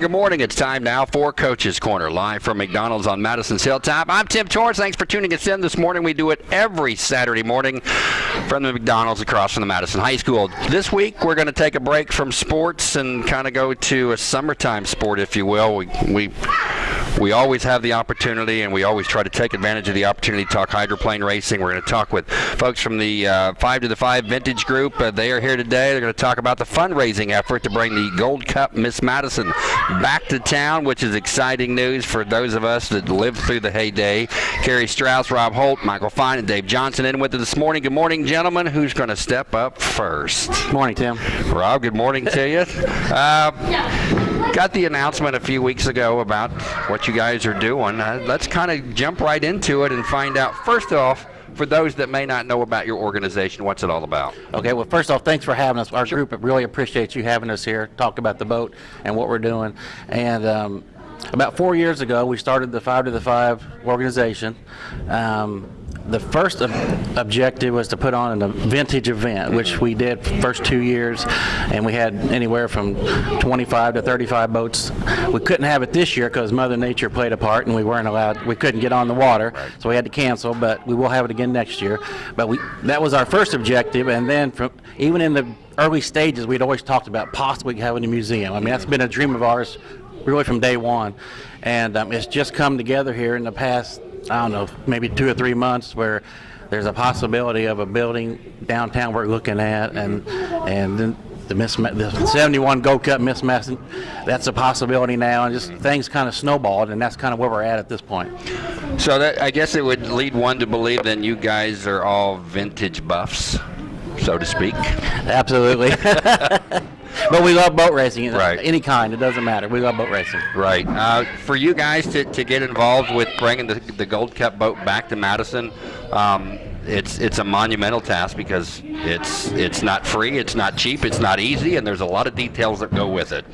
Good morning. It's time now for Coach's Corner, live from McDonald's on Madison's Hilltop. I'm Tim Torrance. Thanks for tuning us in this morning. We do it every Saturday morning from the McDonald's across from the Madison High School. This week, we're going to take a break from sports and kind of go to a summertime sport, if you will. We, we we always have the opportunity, and we always try to take advantage of the opportunity to talk hydroplane racing. We're going to talk with folks from the uh, Five to the Five Vintage Group. Uh, they are here today. They're going to talk about the fundraising effort to bring the Gold Cup Miss Madison back to town, which is exciting news for those of us that lived through the heyday. Carrie Strauss, Rob Holt, Michael Fine, and Dave Johnson in with us this morning. Good morning, gentlemen. Who's going to step up first? Morning, Tim. Rob, good morning to you. Uh, got the announcement a few weeks ago about what you guys are doing. Uh, let's kind of jump right into it and find out, first off, for those that may not know about your organization, what's it all about? Okay, well, first off, thanks for having us. Our sure. group really appreciates you having us here, talk about the boat and what we're doing. And um, about four years ago, we started the Five to the Five organization. Um, the first ob objective was to put on a vintage event, which we did first two years, and we had anywhere from 25 to 35 boats. We couldn't have it this year because Mother Nature played a part, and we weren't allowed. We couldn't get on the water, so we had to cancel. But we will have it again next year. But we that was our first objective, and then from even in the early stages, we'd always talked about possibly having a museum. I mean, that's been a dream of ours really from day one, and um, it's just come together here in the past I don't know, maybe two or three months where there's a possibility of a building downtown we're looking at, and and then the the 71 Gold Cup Madison, that's a possibility now, and just things kind of snowballed, and that's kind of where we're at at this point. So that I guess it would lead one to believe then you guys are all vintage buffs, so to speak. Absolutely. but we love boat racing. Right. Any kind, it doesn't matter. We love boat racing. Right. Uh, for you guys to, to get involved with bringing the, the Gold Cup boat back to Madison, um, it's it's a monumental task because it's it's not free, it's not cheap, it's not easy, and there's a lot of details that go with it.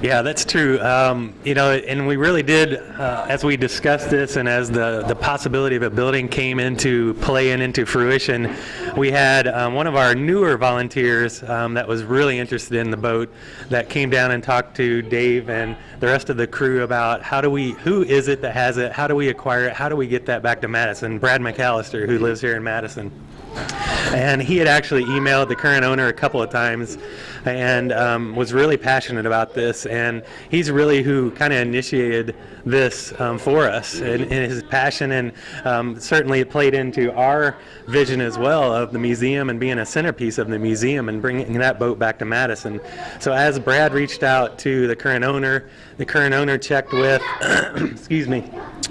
Yeah, that's true. Um, you know, and we really did, uh, as we discussed this and as the, the possibility of a building came into play and into fruition, we had um, one of our newer volunteers um, that was really interested in the boat that came down and talked to Dave and the rest of the crew about how do we, who is it that has it, how do we acquire it, how do we get that back to Madison, Brad McAllister, who lives here in Madison. And he had actually emailed the current owner a couple of times and um, was really passionate about this. And he's really who kind of initiated this um, for us and, and, his passion. And um, certainly it played into our vision as well of the museum and being a centerpiece of the museum and bringing that boat back to Madison. So as Brad reached out to the current owner, the current owner checked with, excuse me,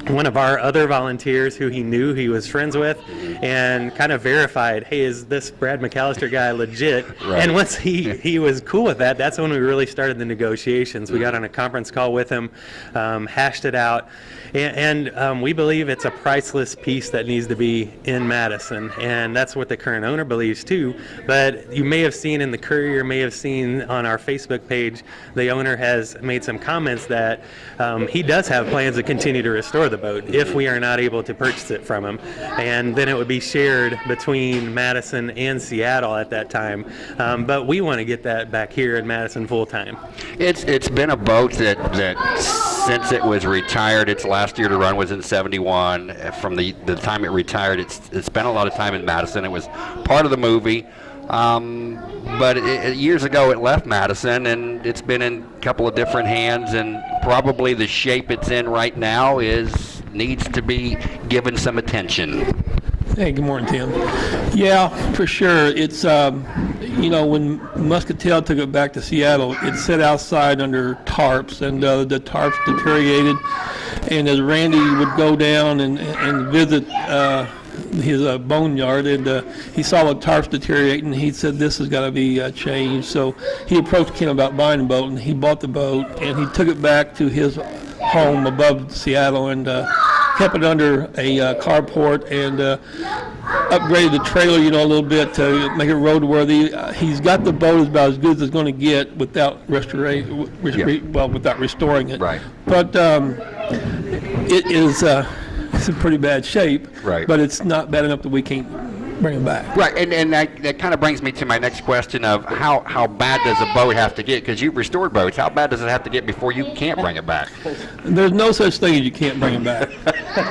one of our other volunteers who he knew he was friends with and kind of verified, hey, is this Brad McAllister guy legit? Right. And once he, he was cool with that, that's when we really started the negotiations. We got on a conference call with him, um, hashed it out, and, and um, we believe it's a priceless piece that needs to be in Madison, and that's what the current owner believes too. But you may have seen in the Courier, may have seen on our Facebook page, the owner has made some comments that um, he does have plans to continue to restore the boat if we are not able to purchase it from him, and then it would be shared between Madison and Seattle at that time. Um, but we want to get that back here in Madison full time. It's it's been a boat that that since it was retired, its last year to run was in 71. From the, the time it retired, it's, it spent a lot of time in Madison. It was part of the movie. Um, but it, years ago it left Madison and it's been in a couple of different hands and probably the shape it's in right now is needs to be given some attention. Hey, good morning, Tim. Yeah, for sure. It's, um, you know, when Muscatel took it back to Seattle, it sat outside under tarps, and uh, the tarps deteriorated. And as Randy would go down and, and visit uh, his uh, boneyard, and uh, he saw the tarps deteriorating, and he said, this has got to be uh, changed. So he approached Ken about buying the boat, and he bought the boat, and he took it back to his home above Seattle, and uh, kept it under a uh, carport and uh, upgraded the trailer, you know, a little bit to make it roadworthy. Uh, he's got the boat about as good as it's going to get without restoration, re well, without restoring it. Right. But um, it is uh, it's in pretty bad shape. Right. But it's not bad enough that we can't bring them back. Right, and, and that, that kind of brings me to my next question of how, how bad does a boat have to get? Because you've restored boats. How bad does it have to get before you can't bring it back? There's no such thing as you can't bring it back.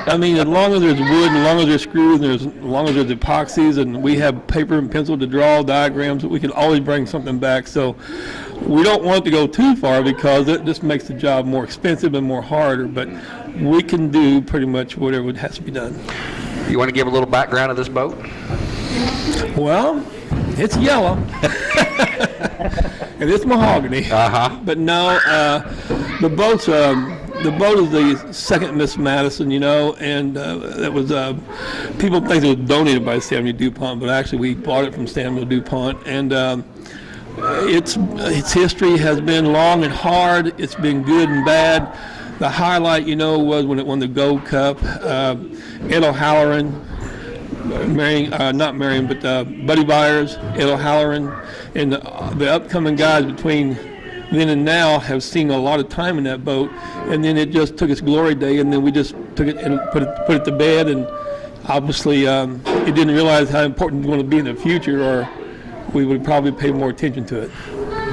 I mean, as long as there's wood, as long as there's screws, and there's, as long as there's epoxies, and we have paper and pencil to draw diagrams, we can always bring something back. So we don't want it to go too far because it just makes the job more expensive and more harder. But we can do pretty much whatever would has to be done. You want to give a little background of this boat? Well, it's yellow. and it's mahogany. Uh-huh. But no, uh, the boat's um, the boat is the second Miss Madison, you know, and uh, that was uh, people think it was donated by Samuel Dupont, but actually we bought it from Samuel Dupont, and um, its its history has been long and hard. It's been good and bad. The highlight, you know, was when it won the Gold Cup. Uh, Ed O'Halloran Marion, uh, not Marion, but uh, Buddy Byers, Ed O'Halloran, and the, the upcoming guys between then and now have seen a lot of time in that boat. And then it just took its glory day, and then we just took it and put it put it to bed. And obviously, um, it didn't realize how important it's going to be in the future, or we would probably pay more attention to it.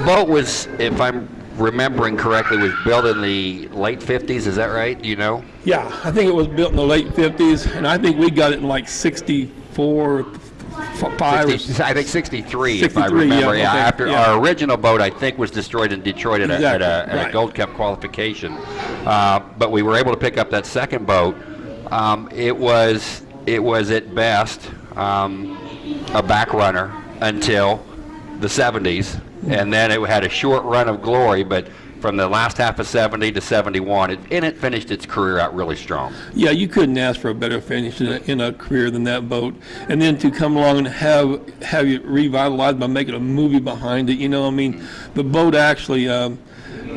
Boat was, if I'm remembering correctly, was built in the late 50s. Is that right? You know? Yeah, I think it was built in the late 50s, and I think we got it in like 64, f- five. 60 I think 63, if I 63, yeah, remember. Yeah, okay, after yeah. our original boat, I think, was destroyed in Detroit at, a, at, a, at a. Gold Cup qualification. Uh, but we were able to pick up that second boat. Um, it was it was at best um, a back runner until the 70s, and then it had a short run of glory, but. From the last half of 70 to 71, it, and it finished its career out really strong. Yeah, you couldn't ask for a better finish in a, in a career than that boat. And then to come along and have have it revitalized by making a movie behind it, you know, I mean, the boat actually um,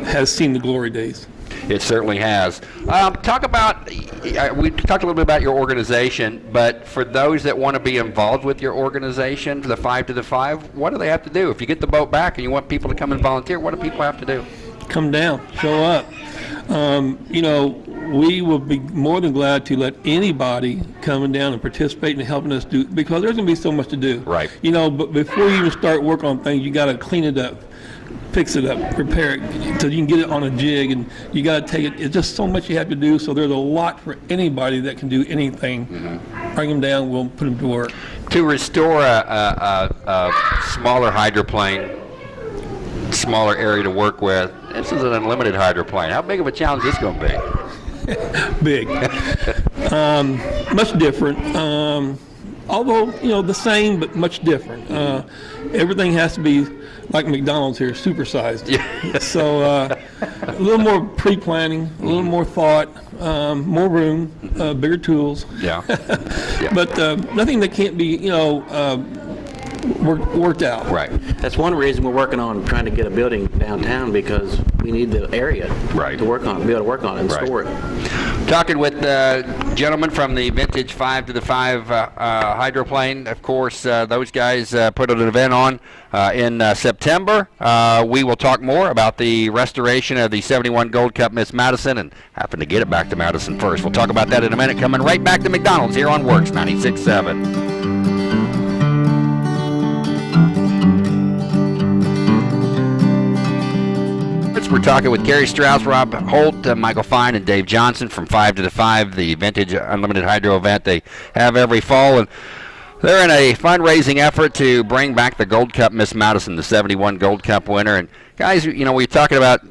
has seen the glory days. It certainly has. Um, talk about, uh, we talked a little bit about your organization, but for those that want to be involved with your organization, the Five to the Five, what do they have to do? If you get the boat back and you want people to come and volunteer, what do people have to do? Come down, show up. Um, you know, we will be more than glad to let anybody coming down and participate in helping us do because there's going to be so much to do. Right. You know, but before you even start work on things, you got to clean it up, fix it up, repair it, so you can get it on a jig, and you got to take it. It's just so much you have to do. So there's a lot for anybody that can do anything. Bring them down, we'll put them to work. To restore a, a, a, a smaller hydroplane, smaller area to work with, this is an unlimited hydroplane. How big of a challenge is this going to be? big. um, much different. Um, although, you know, the same, but much different. Uh, everything has to be like McDonald's here, supersized. Yeah. so uh, a little more pre-planning, a little more thought, um, more room, uh, bigger tools. Yeah. Yeah. But uh, nothing that can't be, you know, uh, work, worked out. Right. That's one reason we're working on trying to get a building downtown because we need the area Right. to work on, be able to work on it and Right. store it. Talking with uh, gentlemen from the Vintage 5 to the 5 uh, uh, hydroplane. Of course, uh, those guys uh, put an event on in September. We will talk more about the restoration of the 71 Gold Cup Miss Madison and happen to get it back to Madison first. We'll talk about that in a minute. Coming right back to McDonald's here on WORX 96.7. We're talking with Gary Strauss, Rob Holt, uh, Michael Fine, and Dave Johnson from 5 to the 5, the vintage unlimited hydro event they have every fall. And they're in a fundraising effort to bring back the Gold Cup Miss Madison, the 71 Gold Cup winner. And guys, you know, we're talking about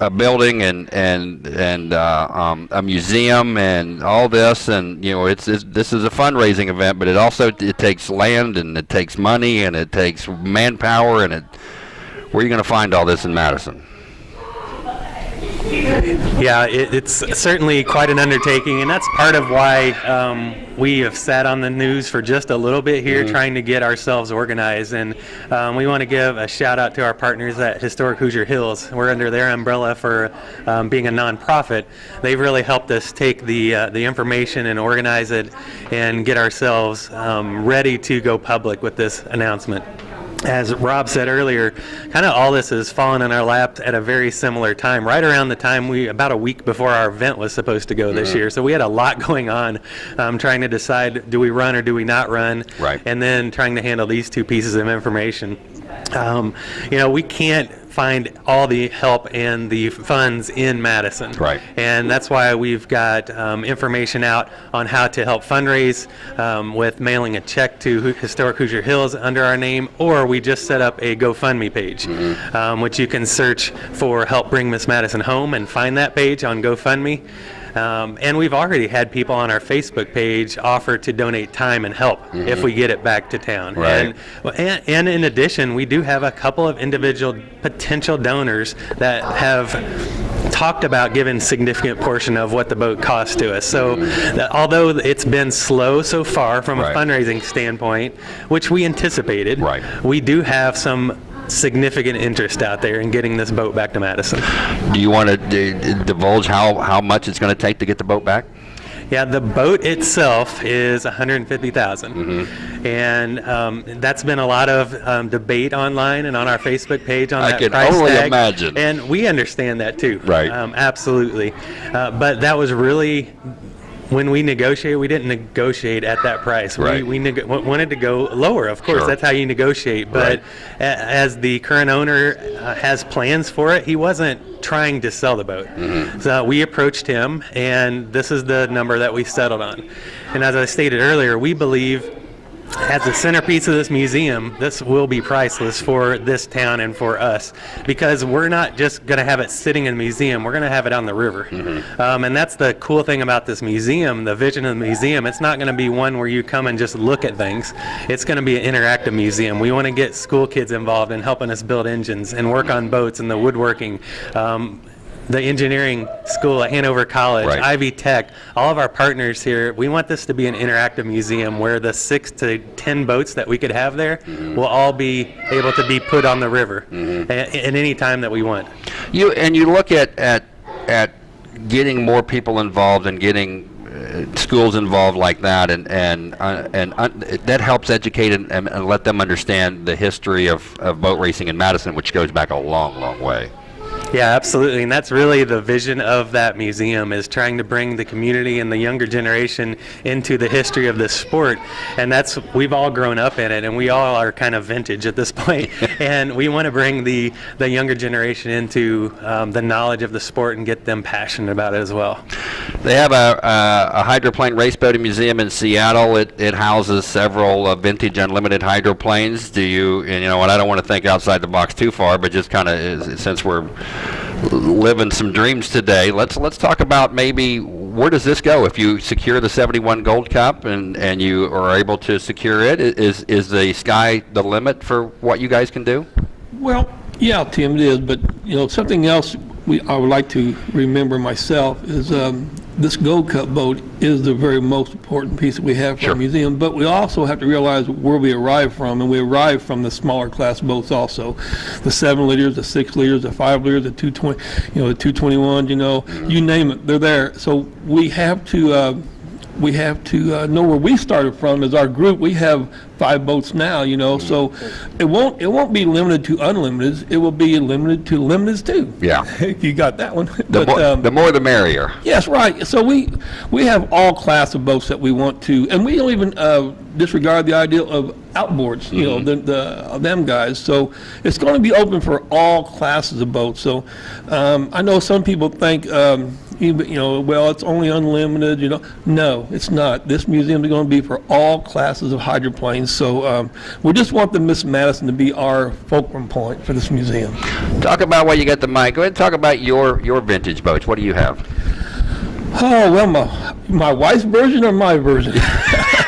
a building and and and uh, um, a museum and all this, and you know, it's, it's this is a fundraising event, but it also it takes land and it takes money and it takes manpower and it. Where are you going to find all this in Madison? Yeah, it, it's certainly quite an undertaking, and that's part of why um, we have sat on the news for just a little bit here, trying to get ourselves organized. And um, we want to give a shout out to our partners at Historic Hoosier Hills. We're under their umbrella for um, being a nonprofit. They've really helped us take the uh, the information and organize it, and get ourselves um, ready to go public with this announcement. As Rob said earlier, kind of all this has fallen in our lap at a very similar time, right around the time we, about a week before our event was supposed to go this year. So we had a lot going on, um, trying to decide do we run or do we not run, Right. and then trying to handle these two pieces of information. Um, you know, we can't find all the help and the funds in Madison. Right. And that's why we've got um, information out on how to help fundraise um, with mailing a check to Historic Hoosier Hills under our name, or we just set up a GoFundMe page, um, which you can search for Help Bring Miss Madison Home and find that page on GoFundMe. Um, and we've already had people on our Facebook page offer to donate time and help if we get it back to town. Right. And, and, and in addition, we do have a couple of individual potential donors that have talked about giving significant portion of what the boat costs to us. So that although it's been slow so far from Right. a fundraising standpoint, which we anticipated, Right. we do have some significant interest out there in getting this boat back to Madison. Do you want to d- divulge how, how much it's going to take to get the boat back? Yeah, the boat itself is 150,000, Mm-hmm. and um, that's been a lot of um, debate online and on our Facebook page on I that can price only tag. imagine. And we understand that too. Right. Um, absolutely, uh, but that was really. When we negotiated, we didn't negotiate at that price. Right. We, we wanted to go lower, of course. Sure. That's how you negotiate. But Right. as the current owner uh, has plans for it, he wasn't trying to sell the boat. Mm-hmm. So we approached him, and this is the number that we settled on. And as I stated earlier, we believe as the centerpiece of this museum, this will be priceless for this town and for us because we're not just going to have it sitting in the museum, we're going to have it on the river. Um, and that's the cool thing about this museum, the vision of the museum. It's not going to be one where you come and just look at things, it's going to be an interactive museum. We want to get school kids involved in helping us build engines and work on boats and the woodworking. Um, the engineering school at Hanover College, Right. Ivy Tech, all of our partners here, we want this to be an interactive museum where the six to 10 boats that we could have there will all be able to be put on the river a- at, any time that we want. You and you look at at at getting more people involved and getting uh, schools involved like that, and and uh, and uh, that helps educate and, and, and let them understand the history of, of boat racing in Madison, which goes back a long, long way. Yeah, absolutely. And that's really the vision of that museum is trying to bring the community and the younger generation into the history of this sport. And that's we've all grown up in it and we all are kind of vintage at this point. and we want to bring the the younger generation into um, the knowledge of the sport and get them passionate about it as well. They have a, a, hydroplane race boating museum in Seattle. It, it houses several uh, vintage unlimited hydroplanes. Do you, and you know what, I don't want to think outside the box too far, but just kind of since we're living some dreams today, let's let's talk about maybe where does this go if you secure the 71 Gold Cup and, and you are able to secure it. Is is the sky the limit for what you guys can do? Well, yeah, Tim, it is, but, you know, something else we, I would like to remember myself is um, this Gold Cup boat is the very most important piece that we have for Sure. our museum, but we also have to realize where we arrive from, and we arrive from the smaller class boats also. The seven liters, the six liters, the five liters, the 220, you know, the 221, you know, you name it, they're there. So we have to, uh, we have to uh, know where we started from as our group. We have five boats now, you know, so it won't, it won't be limited to unlimited. It will be limited to limiteds too. Yeah. You got that one. The, But, more, um, the more the merrier. Yes, right. So we, we have all class of boats that we want to, and we don't even uh, disregard the idea of outboards, you know, the, the, them guys. So it's going to be open for all classes of boats. So um, I know some people think, um, you know, well, it's only unlimited, you know. No, it's not. This museum is going to be for all classes of hydroplanes. So um, we just want the Miss Madison to be our fulcrum point for this museum. Talk about while you got the mic. Go ahead and talk about your your vintage boats. What do you have? Oh, well, my, my wife's version or my version?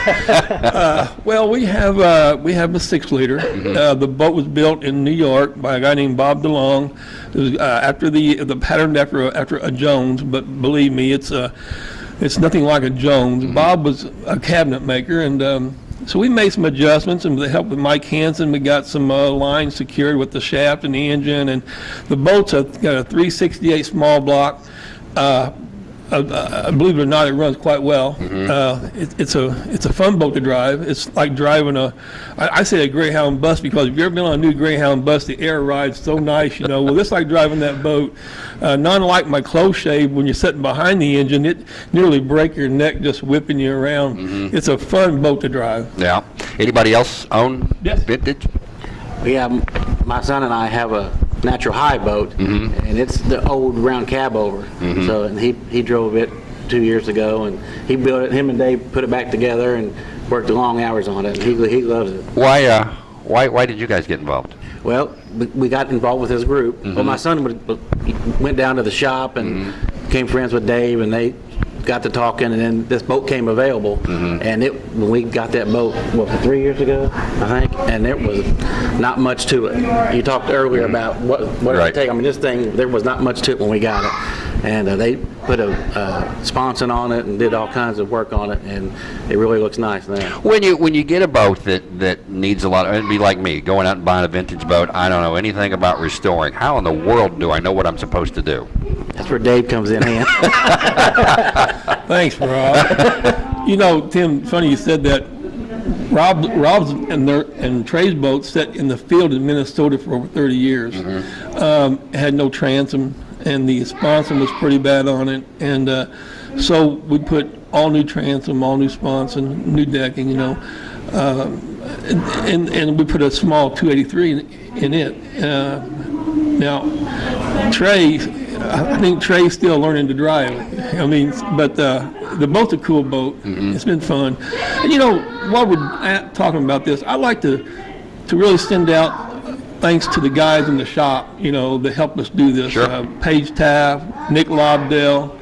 Uh, Well, we have, uh, we have a six-liter. Uh, The boat was built in New York by a guy named Bob DeLong. It was uh, after the, the patterned after, a- after a Jones, but believe me, it's, uh, it's nothing like a Jones. Bob was a cabinet maker, and um, so we made some adjustments, and with the help of Mike Hansen, we got some uh, lines secured with the shaft and the engine, and the boat's a- got a 368 small block. Uh, uh, believe it or not, it runs quite well. Uh, it, it's a it's a fun boat to drive. It's like driving a, I, I say a Greyhound bus because if you've ever been on a new Greyhound bus, the air ride's so nice, you know. Well, it's like driving that boat. Uh, not unlike my close shave, when you're sitting behind the engine, it nearly break your neck just whipping you around. It's a fun boat to drive. Yeah. Anybody else own Yes. vintage? Yeah, my son and I have a natural high boat, mm-hmm. and it's the old round cab over. Mm-hmm. So, and he, he drove it two years ago, and he built it, him and Dave put it back together and worked long hours on it, and he, he loves it. Why, uh, why, why did you guys get involved? Well, we- we got involved with his group. Well, mm-hmm. my son would- went down to the shop and became friends with Dave, and they got to talking, and then this boat came available. Mm-hmm. And it, when we got that boat, what, three years ago, I think, and there was not much to it. You talked earlier about what, what Right. it take. I mean, this thing, there was not much to it when we got it. And uh, they put a uh, sponson on it and did all kinds of work on it, and it really looks nice now. When you when you get a boat that that needs a lot, it'd be like me going out and buying a vintage boat. I don't know anything about restoring. How in the world do I know what I'm supposed to do? That's where Dave comes in hand. Thanks, Rob. you know, Tim, funny you said that. Rob, Rob's and their and Trey's boat sat in the field in Minnesota for over 30 years. Um, had no transom, and the sponson was pretty bad on it. And uh, so we put all new transom, all new sponson, new decking. You know, um, and, and we put a small 283 in, in it. Uh, now, Trey, I think Trey's still learning to drive. I mean, but uh, the boat's a cool boat. It's been fun. And you know, while we're talking about this, I like to to really send out thanks to the guys in the shop. You know, that helped us do this. Sure. Uh, Paige Taft, Nick Lobdell.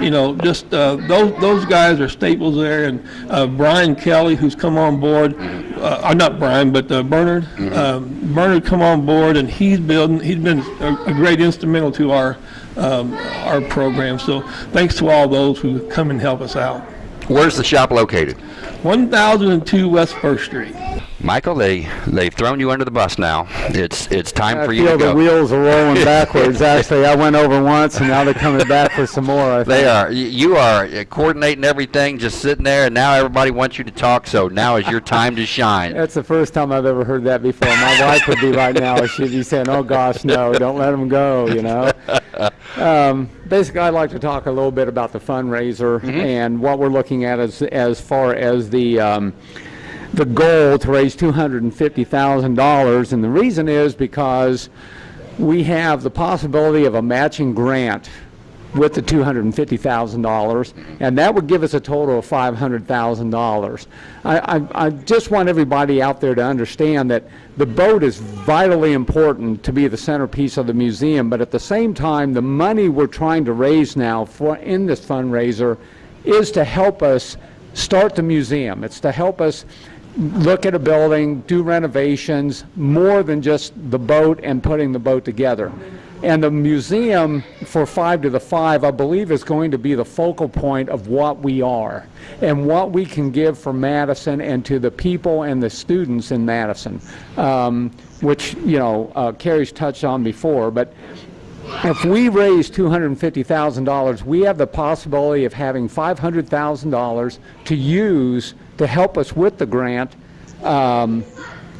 You know, just uh, those those guys are staples there, and uh, Brian Kelly, who's come on board, uh, uh, not Brian, but uh, Bernard. Um, Bernard come on board, and he's building. He's been a, a great instrumental to our um, our program. So thanks to all those who come and help us out. Where's the shop located? 1002 West First Street. Michael, they they've thrown you under the bus now. It's it's time I for you to go. I feel the wheels are rolling backwards. Actually, I went over once, and now they're coming back for some more. I They are. You are uh, coordinating everything, just sitting there, and now everybody wants you to talk. So now is your time to shine. That's the first time I've ever heard that before. My wife would be right now. She'd be saying, "Oh gosh, no! Don't let them go." You know. Um, basically, I'd like to talk a little bit about the fundraiser and what we're looking at as as far as the. Um, the goal to raise $250,000, and the reason is because we have the possibility of a matching grant with the $250,000, and that would give us a total of $500,000. I, I, I just want everybody out there to understand that the boat is vitally important to be the centerpiece of the museum, but at the same time, the money we're trying to raise now for, in this fundraiser is to help us start the museum. It's to help us look at a building, do renovations, more than just the boat and putting the boat together. And the museum for Five to the Five, I believe, is going to be the focal point of what we are and what we can give for Madison and to the people and the students in Madison, um, which, you know, uh, Carrie's touched on before. But if we raise $250,000, we have the possibility of having $500,000 to use to help us with the grant um,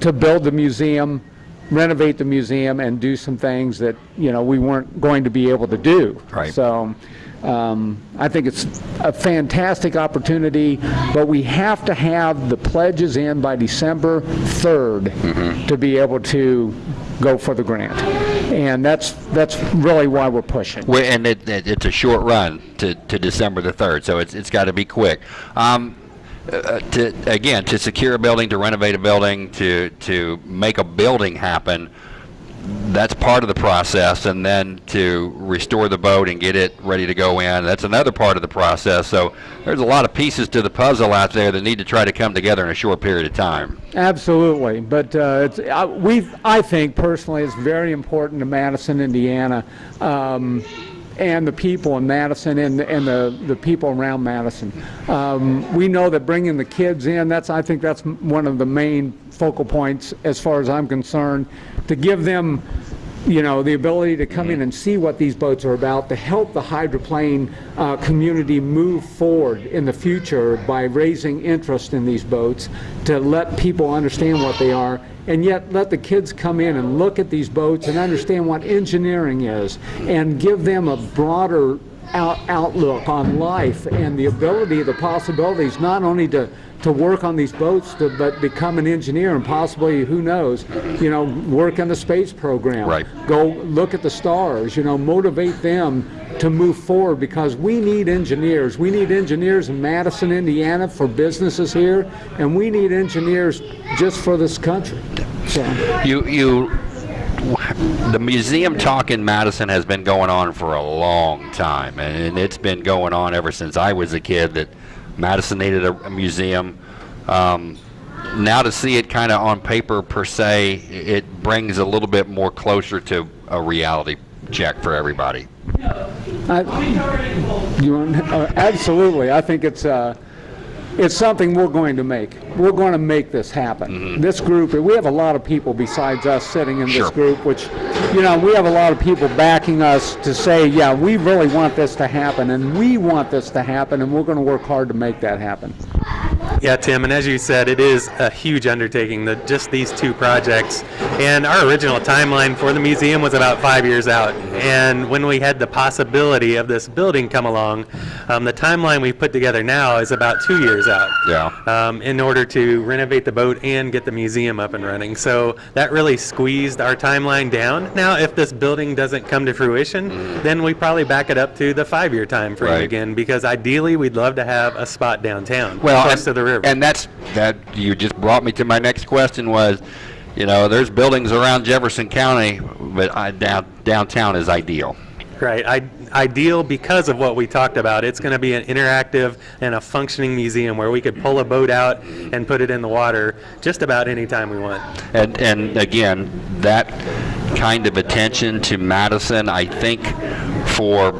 to build the museum, renovate the museum, and do some things that, you know, we weren't going to be able to do. Right. So um, I think it's a fantastic opportunity, but we have to have the pledges in by December 3rd to be able to go for the grant. And that's, that's really why we're pushing. we and it, it, it's a short run to, to December the third, so it's it's got to be quick. Um, uh, to again, to secure a building, to renovate a building, to to make a building happen. That's part of the process, and then to restore the boat and get it ready to go in. That's another part of the process. So there's a lot of pieces to the puzzle out there that need to try to come together in a short period of time. Absolutely, but uh, it's, uh, we, I think personally, it's very important to Madison, Indiana, um, and the people in Madison and, the- and the, the people around Madison. Um, we know that bringing the kids in, that's, I think that's one of the main focal points as far as I'm concerned, to give them you know, the ability to come in and see what these boats are about, to help the hydroplane uh, community move forward in the future by raising interest in these boats, to let people understand what they are, and yet let the kids come in and look at these boats and understand what engineering is, and give them a broader out, outlook on life and the ability, the possibilities, not only to to work on these boats, to, but become an engineer and possibly, who knows, you know, work in the space program. Right. Go look at the stars. You know, motivate them to move forward because we need engineers. We need engineers in Madison, Indiana, for businesses here, and we need engineers just for this country. So. You you the museum talk in Madison has been going on for a long time, and it's been going on ever since I was a kid. That Madison needed a, a museum. Um, now to see it kind of on paper per se, it brings a little bit more closer to a reality check for everybody. I, you want, uh, absolutely. I think it's uh, it's something we're going to make. We're going to make this happen. Mm-hmm. This group, we have a lot of people besides us sitting in Sure. this group, which, you know, we have a lot of people backing us to say, yeah, we really want this to happen, and we want this to happen, and we're going to work hard to make that happen. Yeah, Tim, and as you said, it is a huge undertaking, the, just these two projects. And our original timeline for the museum was about five years out. And when we had the possibility of this building come along, um, the timeline we put together now is about two years out. Yeah. Um, in order to renovate the boat and get the museum up and running. So that really squeezed our timeline down. Now, if this building doesn't come to fruition, then we probably back it up to the five-year time frame Right. again, because ideally we'd love to have a spot downtown, Well, close and, to the river. and that's that. You just brought me to my next question. Was, you know, there's buildings around Jefferson County, but I, down, downtown is ideal. Right. I, ideal because of what we talked about. It's going to be an interactive and a functioning museum where we could pull a boat out and put it in the water just about any time we want. And and again, that kind of attention to Madison, I think, for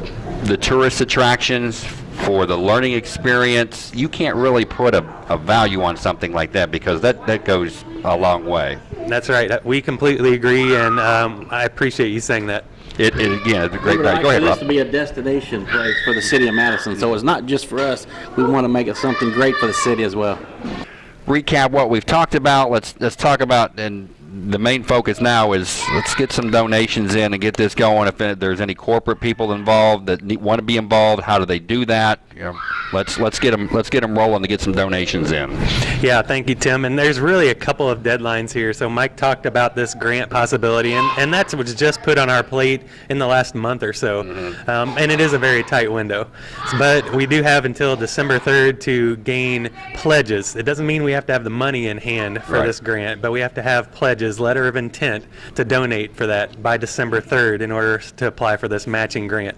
the tourist attractions, for the learning experience, you can't really put a, a value on something like that because that, that goes a long way. That's right. We completely agree, and um, I appreciate you saying that. It, it again, it's a great It value. Go ahead, Rob. used to be a destination place for the city of Madison, so it's not just for us. We want to make it something great for the city as well. recap what we've talked about. Let's let's talk about and the main focus now is let's get some donations in and get this going. If there's any corporate people involved that need, want to be involved, how do they do that? You know, let's let's get them let's get them rolling to get some donations in. Yeah, thank you, Tim. And there's really a couple of deadlines here. So Mike talked about this grant possibility, and, and that's was just put on our plate in the last month or so. Um, and it is a very tight window. But we do have until December 3rd to gain pledges. It doesn't mean we have to have the money in hand for Right. this grant, but we have to have pledges, letter of intent to donate for that by December 3rd in order to apply for this matching grant.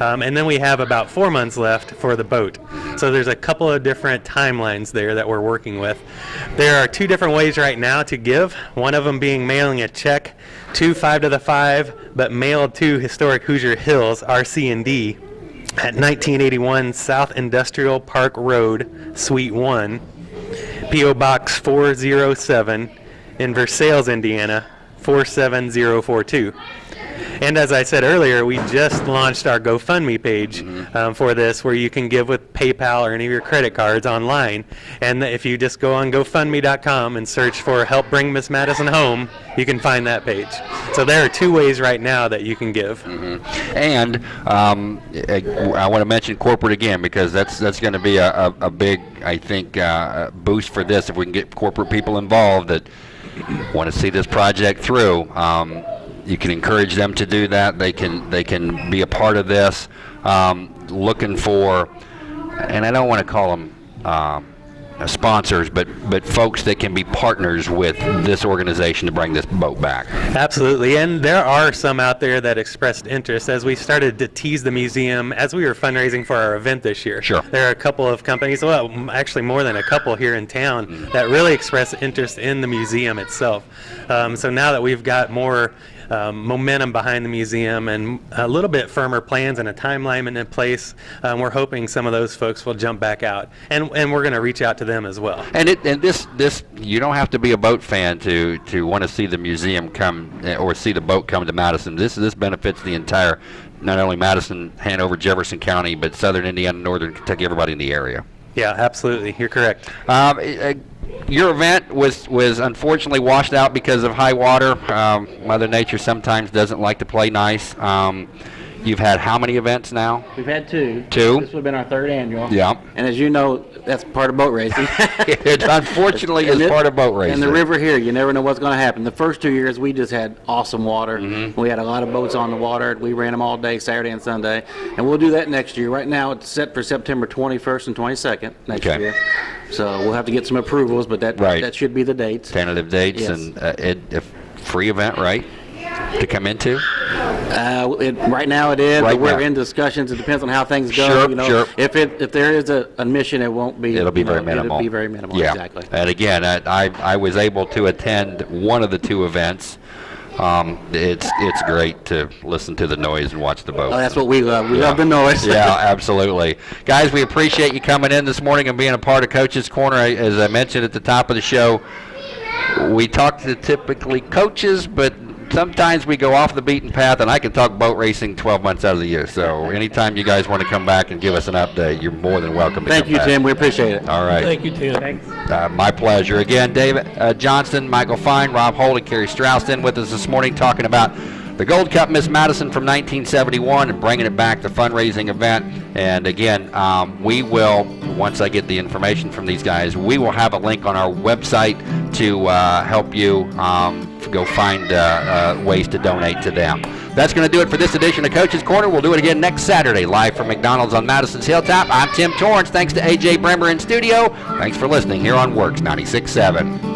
Um, and then we have about four months left for the boat. So there's a couple of different timelines there that we're working with. There are two different ways right now to give. One of them being mailing a check to 5 to the 5, but mailed to Historic Hoosier Hills, RC&D, at 1981 South Industrial Park Road, Suite 1, P.O. Box 407 in Versailles, Indiana 47042. And as I said earlier, we just launched our GoFundMe page um, for this, where you can give with PayPal or any of your credit cards online. And if you just go on GoFundMe.com and search for "Help Bring Miss Madison Home," you can find that page. So there are two ways right now that you can give. And um, I, I want to mention corporate again because that's that's going to be a, a, a big, I think, uh, boost for this if we can get corporate people involved that want to see this project through. Um, you can encourage them to do that. They can they can be a part of this. Um, looking for, and I don't want to call them. Uh, sponsors, but but folks that can be partners with this organization to bring this boat back. Absolutely, and there are some out there that expressed interest as we started to tease the museum as we were fundraising for our event this year. Sure. There are a couple of companies, well, actually more than a couple here in town, that really expressed interest in the museum itself. Um, so now that we've got more um, momentum behind the museum and a little bit firmer plans and a timeline in place, um, we're hoping some of those folks will jump back out. And, and we're going to reach out to them as well. And it and this this you don't have to be a boat fan to to want to see the museum come eh, or see the boat come to Madison. This this benefits the entire not only Madison, Hanover, Jefferson County, but Southern Indiana, Northern Kentucky, everybody in the area. Yeah, absolutely. You're correct. Um, eh, eh, your event was was unfortunately washed out because of high water. Um, Mother Nature sometimes doesn't like to play nice. Um, you've had how many events now? We've had two. Two? This would have been our third annual. Yeah. And as you know, that's part of boat racing. it unfortunately is part of boat racing. And the river here, you never know what's going to happen. The first two years, we just had awesome water. Mm-hmm. We had a lot of boats on the water. We ran them all day, Saturday and Sunday. And we'll do that next year. Right now, it's set for September 21st and 22nd next Okay. year. So we'll have to get some approvals, but that, Right. that should be the dates. tentative dates Yes. and uh, it, a free event, right? To come into? Uh, it, right now it is, Right but we're now. in discussions. It depends on how things go. Sure, you know. sure. If it, if there is a admission, it won't be. It'll be you know, very minimal. It'll be very minimal, Yeah. exactly. And again, I, I, I was able to attend one of the two events. Um, it's it's great to listen to the noise and watch the boat. Oh, that's what we love. We Yeah. love the noise. yeah, absolutely. Guys, we appreciate you coming in this morning and being a part of Coach's Corner. As I mentioned at the top of the show, we talk to typically coaches, but sometimes we go off the beaten path, and I can talk boat racing 12 months out of the year. So anytime you guys want to come back and give us an update, you're more than welcome to Thank come you, back. Tim. We appreciate it. All right. Thank you, Tim. Uh, my pleasure. Again, David uh, Johnston, Michael Fine, Rob Holy, and Kerry in with us this morning talking about the Gold Cup Miss Madison from 1971 and bringing it back, the fundraising event. And again, um, we will, once I get the information from these guys, we will have a link on our website to uh, help you um, go find uh, uh, ways to donate to them. That's going to do it for this edition of Coach's Corner. We'll do it again next Saturday, live from McDonald's on Madison's Hilltop. I'm Tim Torrance. Thanks to AJ Bremer in studio. Thanks for listening here on WORX 96.7.